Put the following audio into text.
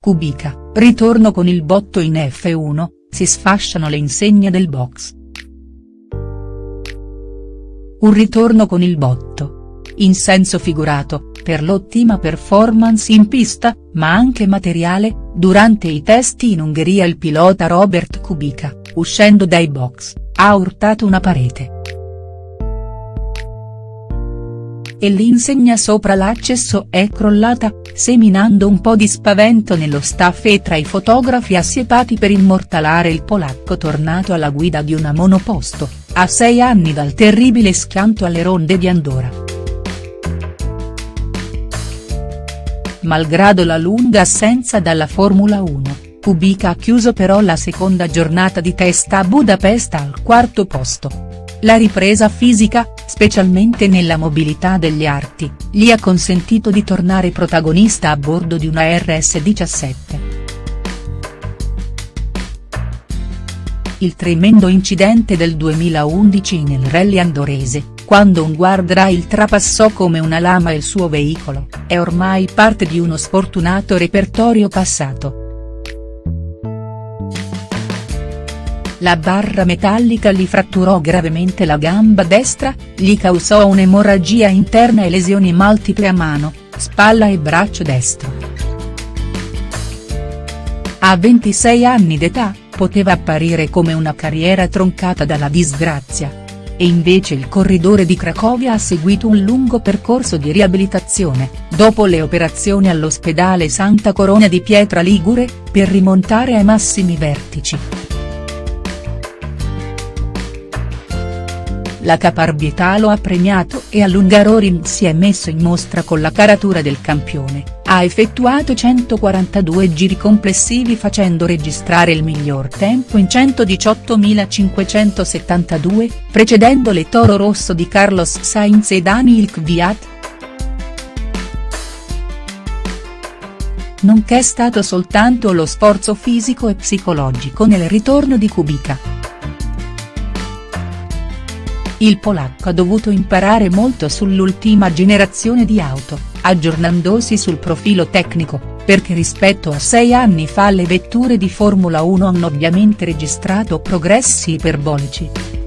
Kubica, ritorno con il botto in F1, si sfasciano le insegne del box. Un ritorno con il botto. In senso figurato, per l'ottima performance in pista, ma anche materiale, durante i test in Ungheria il pilota Robert Kubica, uscendo dai box, ha urtato una parete. E l'insegna sopra l'accesso è crollata, seminando un po' di spavento nello staff e tra i fotografi assiepati per immortalare il polacco tornato alla guida di una monoposto, a sei anni dal terribile schianto alle ronde di Andorra. Malgrado la lunga assenza dalla Formula 1, Kubica ha chiuso però la seconda giornata di testa a Budapest al quarto posto. La ripresa fisica, specialmente nella mobilità degli arti, gli ha consentito di tornare protagonista a bordo di una RS17. Il tremendo incidente del 2011 nel rally andorese, quando un guardrail trapassò come una lama il suo veicolo, è ormai parte di uno sfortunato repertorio passato. La barra metallica gli fratturò gravemente la gamba destra, gli causò un'emorragia interna e lesioni multiple a mano, spalla e braccio destro. A 26 anni d'età, poteva apparire come una carriera troncata dalla disgrazia. E invece il corridore di Cracovia ha seguito un lungo percorso di riabilitazione, dopo le operazioni all'ospedale Santa Corona di Pietra Ligure, per rimontare ai massimi vertici. La caparbietà lo ha premiato e a Lungaroring si è messo in mostra con la caratura del campione, ha effettuato 142 giri complessivi facendo registrare il miglior tempo in 118.572, precedendo le Toro Rosso di Carlos Sainz e Daniil Kvyat. Nonché stato soltanto lo sforzo fisico e psicologico nel ritorno di Kubica. Il polacco ha dovuto imparare molto sull'ultima generazione di auto, aggiornandosi sul profilo tecnico, perché rispetto a sei anni fa le vetture di Formula 1 hanno ovviamente registrato progressi iperbolici.